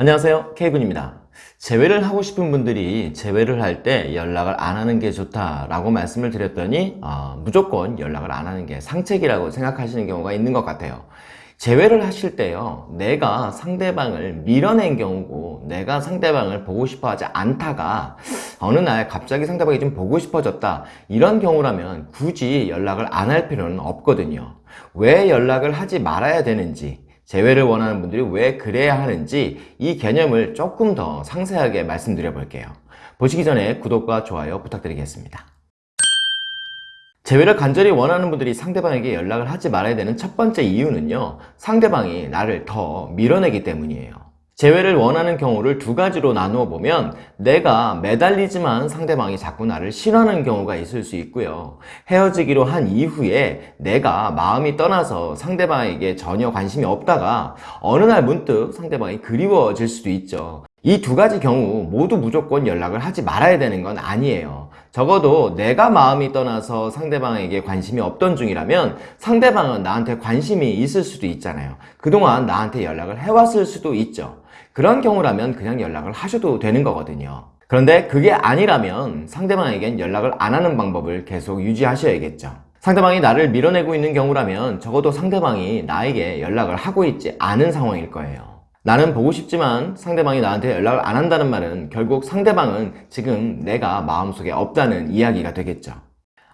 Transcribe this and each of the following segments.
안녕하세요. K군입니다. 재회를 하고 싶은 분들이 재회를 할 때 연락을 안 하는 게 좋다라고 말씀을 드렸더니 어, 무조건 연락을 안 하는 게 상책이라고 생각하시는 경우가 있는 것 같아요. 재회를 하실 때요 내가 상대방을 밀어낸 경우고 내가 상대방을 보고 싶어 하지 않다가 어느 날 갑자기 상대방이 좀 보고 싶어졌다 이런 경우라면 굳이 연락을 안 할 필요는 없거든요. 왜 연락을 하지 말아야 되는지 재회를 원하는 분들이 왜 그래야 하는지 이 개념을 조금 더 상세하게 말씀드려 볼게요. 보시기 전에 구독과 좋아요 부탁드리겠습니다. 재회를 간절히 원하는 분들이 상대방에게 연락을 하지 말아야 되는 첫 번째 이유는요 상대방이 나를 더 밀어내기 때문이에요 재회를 원하는 경우를 두 가지로 나누어 보면 내가 매달리지만 상대방이 자꾸 나를 싫어하는 경우가 있을 수 있고요. 헤어지기로 한 이후에 내가 마음이 떠나서 상대방에게 전혀 관심이 없다가 어느 날 문득 상대방이 그리워질 수도 있죠. 이 두 가지 경우 모두 무조건 연락을 하지 말아야 되는 건 아니에요 적어도 내가 마음이 떠나서 상대방에게 관심이 없던 중이라면 상대방은 나한테 관심이 있을 수도 있잖아요. 그동안 나한테 연락을 해왔을 수도 있죠. 그런 경우라면 그냥 연락을 하셔도 되는 거거든요. 그런데 그게 아니라면 상대방에겐 연락을 안 하는 방법을 계속 유지하셔야겠죠. 상대방이 나를 밀어내고 있는 경우라면 적어도 상대방이 나에게 연락을 하고 있지 않은 상황일 거예요 나는 보고 싶지만 상대방이 나한테 연락을 안 한다는 말은 결국 상대방은 지금 내가 마음속에 없다는 이야기가 되겠죠.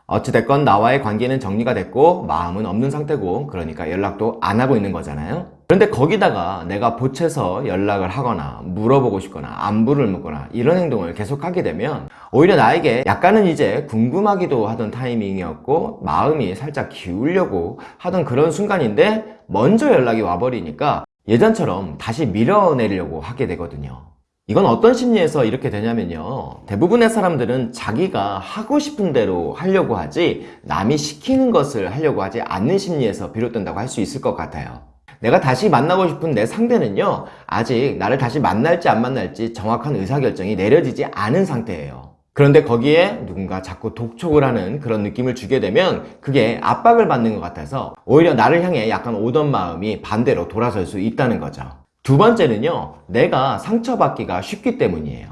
어찌됐건 나와의 관계는 정리가 됐고 마음은 없는 상태고 그러니까 연락도 안 하고 있는 거잖아요. 그런데 거기다가 내가 보채서 연락을 하거나 물어보고 싶거나 안부를 묻거나 이런 행동을 계속 하게 되면 오히려 나에게 약간은 이제 궁금하기도 하던 타이밍이었고 마음이 살짝 기울려고 하던 그런 순간인데 먼저 연락이 와버리니까 예전처럼 다시 밀어내려고 하게 되거든요. 이건 어떤 심리에서 이렇게 되냐면요. 대부분의 사람들은 자기가 하고 싶은 대로 하려고 하지 남이 시키는 것을 하려고 하지 않는 심리에서 비롯된다고 할 수 있을 것 같아요. 내가 다시 만나고 싶은 내 상대는요. 아직 나를 다시 만날지 안 만날지 정확한 의사결정이 내려지지 않은 상태예요 그런데 거기에 누군가 자꾸 독촉을 하는 그런 느낌을 주게 되면 그게 압박을 받는 것 같아서 오히려 나를 향해 약간 오던 마음이 반대로 돌아설 수 있다는 거죠. 두 번째는요 내가 상처받기가 쉽기 때문이에요.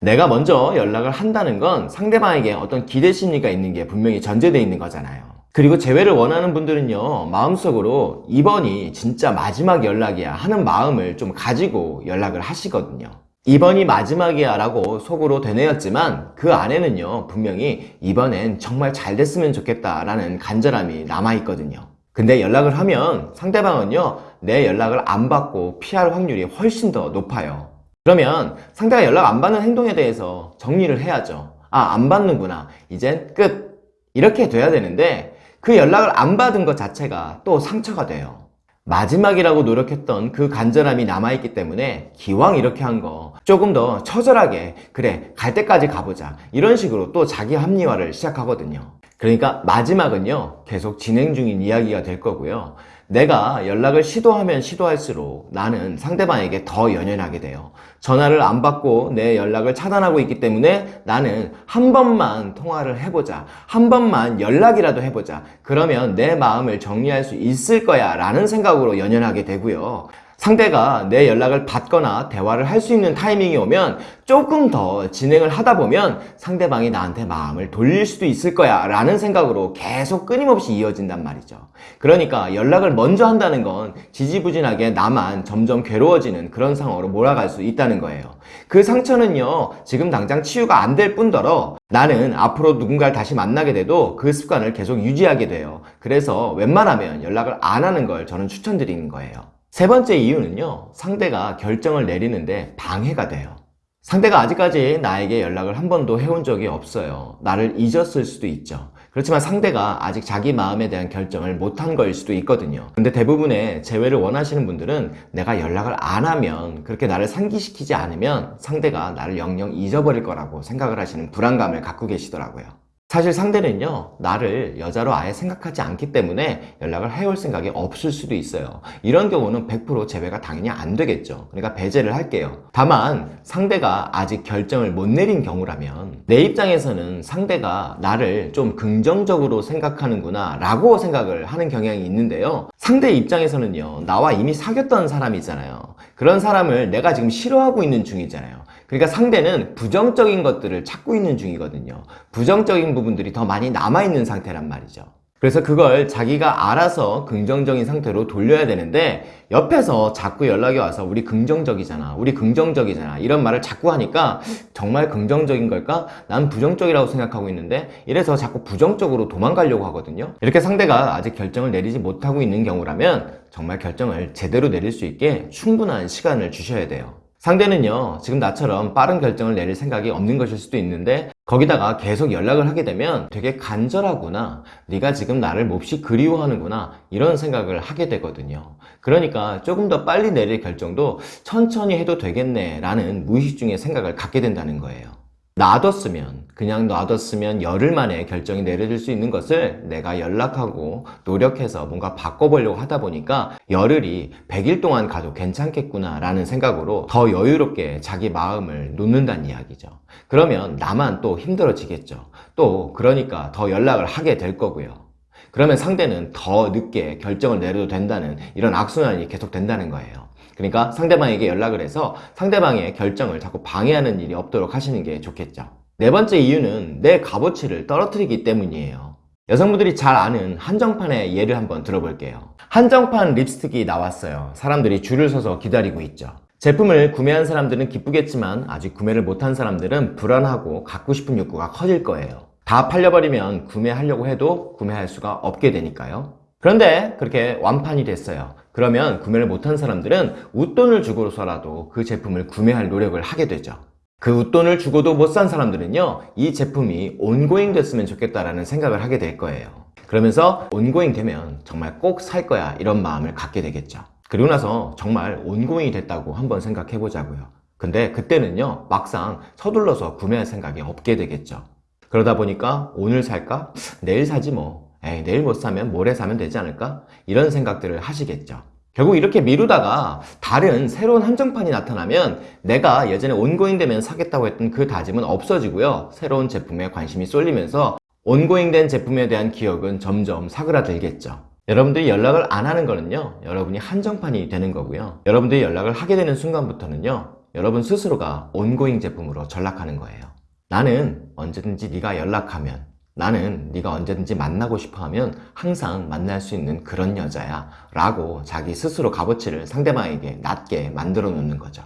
내가 먼저 연락을 한다는 건 상대방에게 어떤 기대 심리가 있는 게 분명히 전제되어 있는 거잖아요. 그리고 재회를 원하는 분들은요 마음속으로 이번이 진짜 마지막 연락이야 하는 마음을 좀 가지고 연락을 하시거든요 이번이 마지막이야 라고 속으로 되뇌었지만 그 안에는요 분명히 이번엔 정말 잘 됐으면 좋겠다 라는 간절함이 남아있거든요. 근데 연락을 하면 상대방은요 내 연락을 안 받고 피할 확률이 훨씬 더 높아요. 그러면 상대가 연락 안 받는 행동에 대해서 정리를 해야죠. 아 안 받는구나. 이젠 끝. 이렇게 돼야 되는데 그 연락을 안 받은 것 자체가 또 상처가 돼요 마지막이라고 노력했던 그 간절함이 남아있기 때문에 기왕 이렇게 한 거 조금 더 처절하게 그래 갈 때까지 가보자 이런 식으로 또 자기 합리화를 시작하거든요. 그러니까 마지막은요 계속 진행 중인 이야기가 될 거고요 내가 연락을 시도하면 시도할수록 나는 상대방에게 더 연연하게 돼요. 전화를 안 받고 내 연락을 차단하고 있기 때문에 나는 한 번만 통화를 해보자. 한 번만 연락이라도 해보자. 그러면 내 마음을 정리할 수 있을 거야 라는 생각으로 연연하게 되고요 상대가 내 연락을 받거나 대화를 할 수 있는 타이밍이 오면 조금 더 진행을 하다 보면 상대방이 나한테 마음을 돌릴 수도 있을 거야 라는 생각으로 계속 끊임없이 이어진단 말이죠. 그러니까 연락을 먼저 한다는 건 지지부진하게 나만 점점 괴로워지는 그런 상황으로 몰아갈 수 있다는 거예요. 그 상처는요 지금 당장 치유가 안 될 뿐더러 나는 앞으로 누군가를 다시 만나게 돼도 그 습관을 계속 유지하게 돼요. 그래서 웬만하면 연락을 안 하는 걸 저는 추천드리는 거예요 세 번째 이유는요 상대가 결정을 내리는데 방해가 돼요. 상대가 아직까지 나에게 연락을 한 번도 해온 적이 없어요. 나를 잊었을 수도 있죠. 그렇지만 상대가 아직 자기 마음에 대한 결정을 못한 거일 수도 있거든요. 근데 대부분의 재회를 원하시는 분들은 내가 연락을 안 하면 그렇게 나를 상기시키지 않으면 상대가 나를 영영 잊어버릴 거라고 생각을 하시는 불안감을 갖고 계시더라고요 사실 상대는요 나를 여자로 아예 생각하지 않기 때문에 연락을 해올 생각이 없을 수도 있어요. 이런 경우는 100% 재배가 당연히 안 되겠죠. 그러니까 배제를 할게요. 다만 상대가 아직 결정을 못 내린 경우라면 내 입장에서는 상대가 나를 좀 긍정적으로 생각하는구나 라고 생각을 하는 경향이 있는데요. 상대 입장에서는요 나와 이미 사귀었던 사람이 있잖아요 그런 사람을 내가 지금 싫어하고 있는 중이잖아요. 그러니까 상대는 부정적인 것들을 찾고 있는 중이거든요. 부정적인 부분들이 더 많이 남아있는 상태란 말이죠. 그래서 그걸 자기가 알아서 긍정적인 상태로 돌려야 되는데 옆에서 자꾸 연락이 와서 우리 긍정적이잖아 우리 긍정적이잖아 이런 말을 자꾸 하니까 정말 긍정적인 걸까? 난 부정적이라고 생각하고 있는데 이래서 자꾸 부정적으로 도망가려고 하거든요 이렇게 상대가 아직 결정을 내리지 못하고 있는 경우라면 정말 결정을 제대로 내릴 수 있게 충분한 시간을 주셔야 돼요 상대는요 지금 나처럼 빠른 결정을 내릴 생각이 없는 것일 수도 있는데 거기다가 계속 연락을 하게 되면 되게 간절하구나 네가 지금 나를 몹시 그리워하는구나 이런 생각을 하게 되거든요. 그러니까 조금 더 빨리 내릴 결정도 천천히 해도 되겠네 라는 무의식 중에 생각을 갖게 된다는 거예요 놔뒀으면 그냥 놔뒀으면 열흘 만에 결정이 내려질 수 있는 것을 내가 연락하고 노력해서 뭔가 바꿔보려고 하다 보니까 열흘이 100일 동안 가도 괜찮겠구나 라는 생각으로 더 여유롭게 자기 마음을 놓는다는 이야기죠. 그러면 나만 또 힘들어지겠죠. 또 그러니까 더 연락을 하게 될 거고요. 그러면 상대는 더 늦게 결정을 내려도 된다는 이런 악순환이 계속 된다는 거예요 그러니까 상대방에게 연락을 해서 상대방의 결정을 자꾸 방해하는 일이 없도록 하시는 게 좋겠죠. 네 번째 이유는 내 값어치를 떨어뜨리기 때문이에요. 여성분들이 잘 아는 한정판의 예를 한번 들어볼게요. 한정판 립스틱이 나왔어요. 사람들이 줄을 서서 기다리고 있죠. 제품을 구매한 사람들은 기쁘겠지만 아직 구매를 못한 사람들은 불안하고 갖고 싶은 욕구가 커질 거예요. 다 팔려버리면 구매하려고 해도 구매할 수가 없게 되니까요. 그런데 그렇게 완판이 됐어요 그러면 구매를 못한 사람들은 웃돈을 주고서라도 그 제품을 구매할 노력을 하게 되죠. 그 웃돈을 주고도 못 산 사람들은요 이 제품이 온고잉 됐으면 좋겠다라는 생각을 하게 될 거예요. 그러면서 온고잉 되면 정말 꼭 살 거야 이런 마음을 갖게 되겠죠. 그리고 나서 정말 온고잉이 됐다고 한번 생각해 보자고요. 근데 그때는요 막상 서둘러서 구매할 생각이 없게 되겠죠. 그러다 보니까 오늘 살까? 내일 사지 뭐 에이 내일 못 사면 모레 사면 되지 않을까? 이런 생각들을 하시겠죠. 결국 이렇게 미루다가 다른 새로운 한정판이 나타나면 내가 예전에 온고잉 되면 사겠다고 했던 그 다짐은 없어지고요. 새로운 제품에 관심이 쏠리면서 온고잉 된 제품에 대한 기억은 점점 사그라들겠죠. 여러분들이 연락을 안 하는 거는요 여러분이 한정판이 되는 거고요. 여러분들이 연락을 하게 되는 순간부터는요 여러분 스스로가 온고잉 제품으로 전락하는 거예요. 나는 언제든지 네가 연락하면 나는 네가 언제든지 만나고 싶어 하면 항상 만날 수 있는 그런 여자야 라고 자기 스스로 값어치를 상대방에게 낮게 만들어 놓는 거죠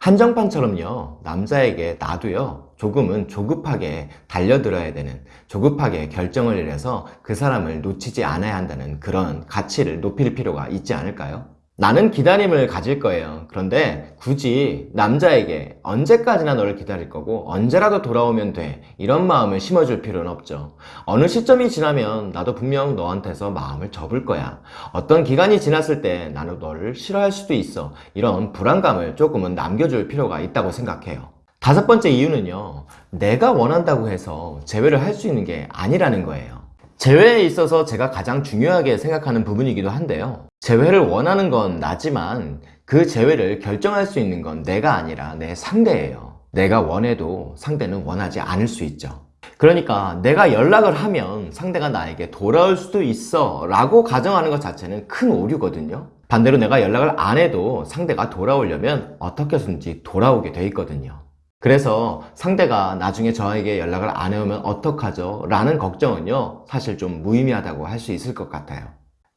한정판처럼요 남자에게 나도요 조금은 조급하게 달려들어야 되는 조급하게 결정을 내려서 그 사람을 놓치지 않아야 한다는 그런 가치를 높일 필요가 있지 않을까요? 나는 기다림을 가질 거예요. 그런데 굳이 남자에게 언제까지나 너를 기다릴 거고 언제라도 돌아오면 돼. 이런 마음을 심어줄 필요는 없죠. 어느 시점이 지나면 나도 분명 너한테서 마음을 접을 거야. 어떤 기간이 지났을 때 나는 너를 싫어할 수도 있어. 이런 불안감을 조금은 남겨줄 필요가 있다고 생각해요. 다섯 번째 이유는요. 내가 원한다고 해서 제외를 할 수 있는 게 아니라는 거예요 재회에 있어서 제가 가장 중요하게 생각하는 부분이기도 한데요. 재회를 원하는 건 나지만 그 재회를 결정할 수 있는 건 내가 아니라 내 상대예요. 내가 원해도 상대는 원하지 않을 수 있죠. 그러니까 내가 연락을 하면 상대가 나에게 돌아올 수도 있어 라고 가정하는 것 자체는 큰 오류거든요. 반대로 내가 연락을 안 해도 상대가 돌아오려면 어떻게 해서든지 돌아오게 돼 있거든요 그래서 상대가 나중에 저에게 연락을 안 해오면 어떡하죠? 라는 걱정은요 사실 좀 무의미하다고 할 수 있을 것 같아요.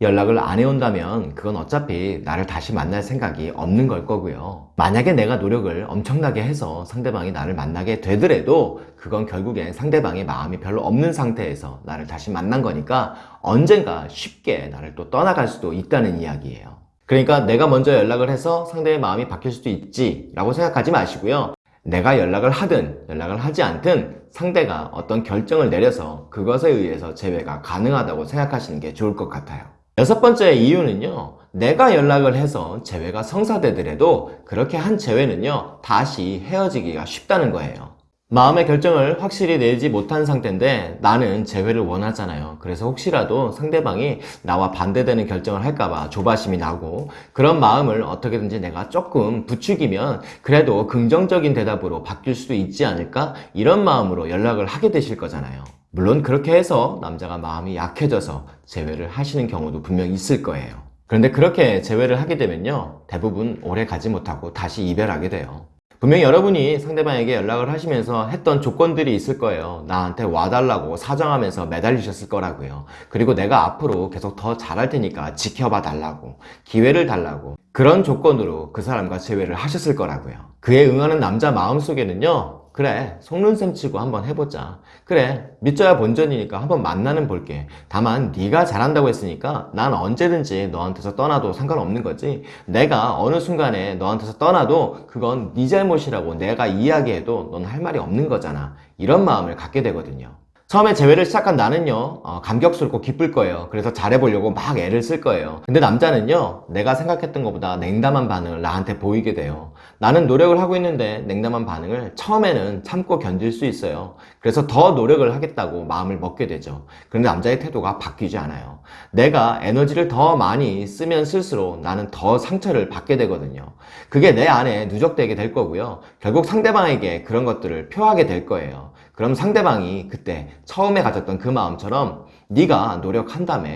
연락을 안 해온다면 그건 어차피 나를 다시 만날 생각이 없는 걸 거고요. 만약에 내가 노력을 엄청나게 해서 상대방이 나를 만나게 되더라도 그건 결국엔 상대방의 마음이 별로 없는 상태에서 나를 다시 만난 거니까 언젠가 쉽게 나를 또 떠나갈 수도 있다는 이야기예요. 그러니까 내가 먼저 연락을 해서 상대의 마음이 바뀔 수도 있지 라고 생각하지 마시고요 내가 연락을 하든 연락을 하지 않든 상대가 어떤 결정을 내려서 그것에 의해서 재회가 가능하다고 생각하시는 게 좋을 것 같아요. 여섯 번째 이유는요 내가 연락을 해서 재회가 성사되더라도 그렇게 한 재회는요 다시 헤어지기가 쉽다는 거예요 마음의 결정을 확실히 내지 못한 상태인데 나는 재회를 원하잖아요 그래서 혹시라도 상대방이 나와 반대되는 결정을 할까봐 조바심이 나고 그런 마음을 어떻게든지 내가 조금 부추기면 그래도 긍정적인 대답으로 바뀔 수도 있지 않을까 이런 마음으로 연락을 하게 되실 거잖아요 물론 그렇게 해서 남자가 마음이 약해져서 재회를 하시는 경우도 분명 있을 거예요 그런데 그렇게 재회를 하게 되면요. 대부분 오래 가지 못하고 다시 이별하게 돼요. 분명히 여러분이 상대방에게 연락을 하시면서 했던 조건들이 있을 거예요. 나한테 와달라고 사정하면서 매달리셨을 거라고요. 그리고 내가 앞으로 계속 더 잘할 테니까 지켜봐 달라고, 기회를 달라고, 그런 조건으로 그 사람과 재회를 하셨을 거라고요. 그에 응하는 남자 마음속에는요, 그래, 속눈샘 치고 한번 해보자. 그래, 믿져야 본전이니까 한번 만나는 볼게. 다만 네가 잘한다고 했으니까 난 언제든지 너한테서 떠나도 상관없는 거지. 내가 어느 순간에 너한테서 떠나도 그건 네 잘못이라고 내가 이야기해도 넌 할 말이 없는 거잖아. 이런 마음을 갖게 되거든요. 처음에 재회를 시작한 나는요 어, 감격스럽고 기쁠 거예요. 그래서 잘해보려고 막 애를 쓸 거예요. 근데 남자는요 내가 생각했던 것보다 냉담한 반응을 나한테 보이게 돼요. 나는 노력을 하고 있는데 냉담한 반응을 처음에는 참고 견딜 수 있어요. 그래서 더 노력을 하겠다고 마음을 먹게 되죠. 그런데 남자의 태도가 바뀌지 않아요. 내가 에너지를 더 많이 쓰면 쓸수록 나는 더 상처를 받게 되거든요. 그게 내 안에 누적되게 될 거고요. 결국 상대방에게 그런 것들을 표하게 될 거예요 그럼 상대방이 그때 처음에 가졌던 그 마음처럼 네가 노력한다며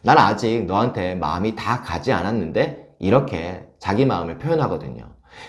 난 아직 너한테 마음이 다 가지 않았는데 이렇게 자기 마음을 표현하거든요.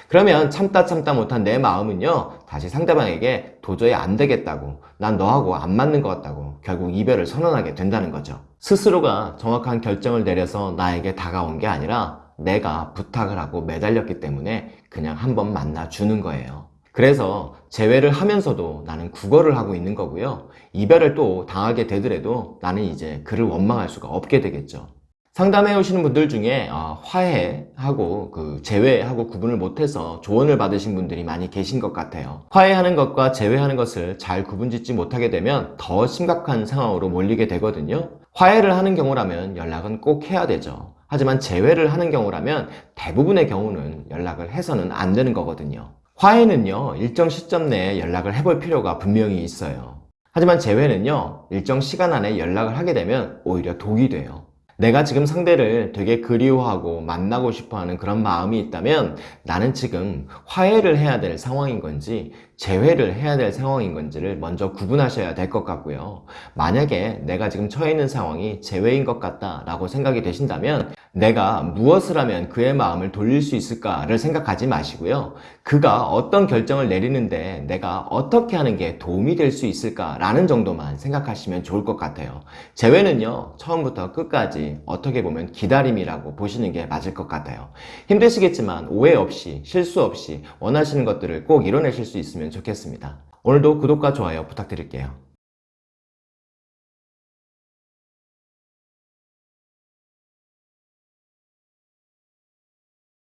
그러면 참다 참다 못한 내 마음은요 다시 상대방에게 도저히 안 되겠다고 난 너하고 안 맞는 것 같다고 결국 이별을 선언하게 된다는 거죠. 스스로가 정확한 결정을 내려서 나에게 다가온 게 아니라 내가 부탁을 하고 매달렸기 때문에 그냥 한번 만나주는 거예요 그래서 재회를 하면서도 나는 국어를 하고 있는 거고요. 이별을 또 당하게 되더라도 나는 이제 그를 원망할 수가 없게 되겠죠. 상담해 오시는 분들 중에 어, 화해하고 그 재회하고 구분을 못해서 조언을 받으신 분들이 많이 계신 것 같아요. 화해하는 것과 재회하는 것을 잘 구분짓지 못하게 되면 더 심각한 상황으로 몰리게 되거든요. 화해를 하는 경우라면 연락은 꼭 해야 되죠. 하지만 재회를 하는 경우라면 대부분의 경우는 연락을 해서는 안 되는 거거든요. 화해는요 일정 시점 내에 연락을 해볼 필요가 분명히 있어요. 하지만 재회는요 일정 시간 안에 연락을 하게 되면 오히려 독이 돼요. 내가 지금 상대를 되게 그리워하고 만나고 싶어하는 그런 마음이 있다면 나는 지금 화해를 해야 될 상황인 건지 재회를 해야 될 상황인 건지를 먼저 구분하셔야 될 것 같고요. 만약에 내가 지금 처해 있는 상황이 재회인 것 같다 라고 생각이 되신다면 내가 무엇을 하면 그의 마음을 돌릴 수 있을까를 생각하지 마시고요. 그가 어떤 결정을 내리는데 내가 어떻게 하는 게 도움이 될 수 있을까 라는 정도만 생각하시면 좋을 것 같아요. 재회는요 처음부터 끝까지 어떻게 보면 기다림이라고 보시는 게 맞을 것 같아요. 힘드시겠지만 오해 없이 실수 없이 원하시는 것들을 꼭 이뤄내실 수 있 으면 좋겠습니다. 오늘도 구독과 좋아요 부탁드릴게요